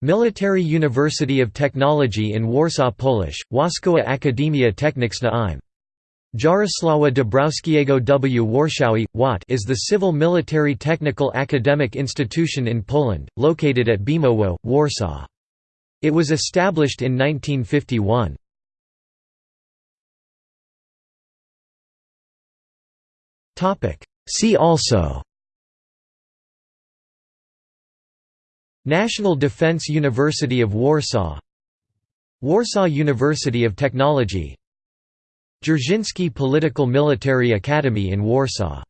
Military University of Technology in Warsaw Polish, Wojskowa Akademia Techniczna im. Jarosława Dąbrowskiego w Warszawie, WAT is the civil military technical academic institution in Poland, located at Bemowo, Warsaw. It was established in 1951. See also National Defense University of Warsaw. Warsaw University of Technology. Dzerzhinsky Political Military Academy in Warsaw